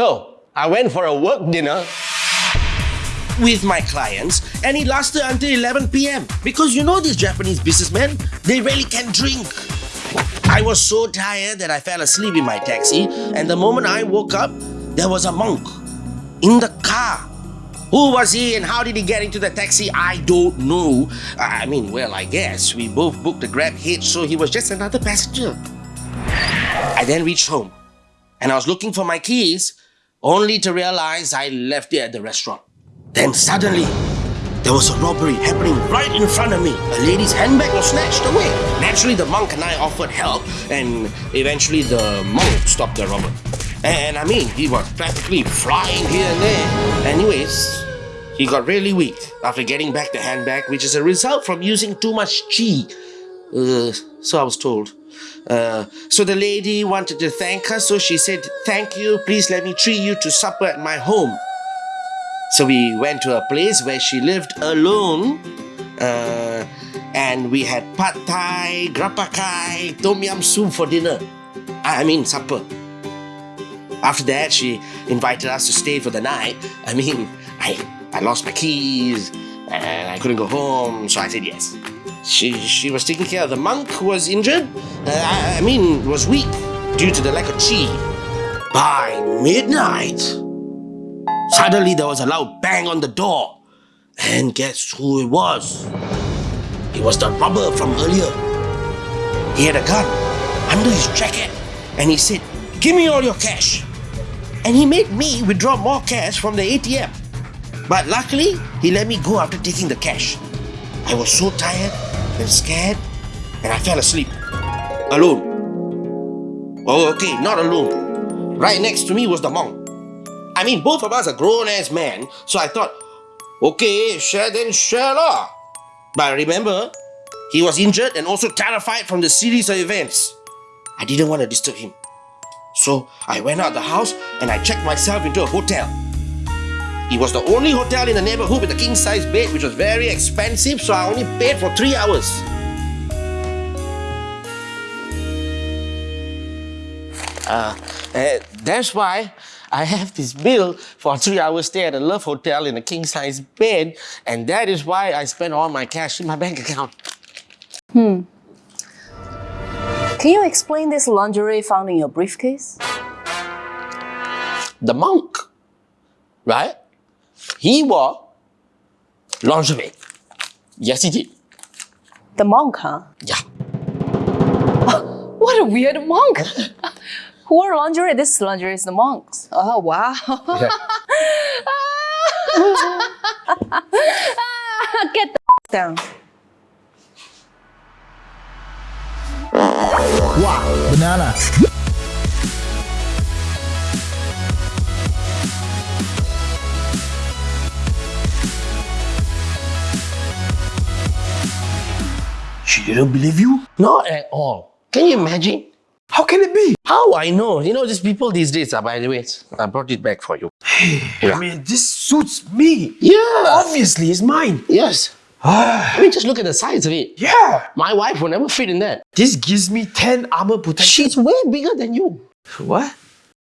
So, I went for a work dinner with my clients and it lasted until 11 p.m. Because you know these Japanese businessmen, they really can drink. I was so tired that I fell asleep in my taxi and the moment I woke up, there was a monk in the car. Who was he and how did he get into the taxi? I don't know. I mean, well, I guess we both booked a GrabHitch, so he was just another passenger. I then reached home and I was looking for my keys only to realize I left it at the restaurant. Then suddenly, there was a robbery happening right in front of me. A lady's handbag was snatched away. Naturally, the monk and I offered help, and eventually the monk stopped the robber. And I mean, he was practically flying here and there. Anyways, he got really weak after getting back the handbag, which is a result from using too much chi. Uh, so I was told. Uh, so the lady wanted to thank her, so she said, Thank you, please let me treat you to supper at my home. So we went to a place where she lived alone. Uh, and we had pad thai, grapakai, tom yum soup for dinner. I mean, supper. After that, she invited us to stay for the night. I mean, I, I lost my keys and I couldn't go home, so I said yes. She, she was taking care of the monk was injured. Uh, I, I mean, was weak due to the lack of chi. By midnight, suddenly there was a loud bang on the door. And guess who it was? It was the robber from earlier. He had a gun under his jacket and he said, Give me all your cash. And he made me withdraw more cash from the ATM. But luckily, he let me go after taking the cash. I was so tired and scared, and I fell asleep. Alone. Oh, okay, not alone. Right next to me was the monk. I mean, both of us are grown ass men, so I thought, okay, share then share lah. But remember, he was injured and also terrified from the series of events. I didn't want to disturb him. So I went out the house and I checked myself into a hotel. It was the only hotel in the neighborhood with a king size bed, which was very expensive, so I only paid for three hours. Uh, uh, that's why I have this bill for a three hour stay at a Love Hotel in a king size bed, and that is why I spent all my cash in my bank account. Hmm. Can you explain this lingerie found in your briefcase? The monk, right? He wore lingerie. Yes, he did. The monk, huh? Yeah. What a weird monk! Who wore lingerie? This lingerie is the monks. Oh, wow. Get the down. Wow, banana. She didn't believe you? Not at all. Can you imagine? How can it be? How I know? You know, these people these days are, by the way, I brought it back for you. I mean, this suits me. Yeah. Obviously, it's mine. Yes. Ah. I mean, just look at the size of it. yeah. My wife will never fit in that. This gives me 10 armor protection. She's way bigger than you. What?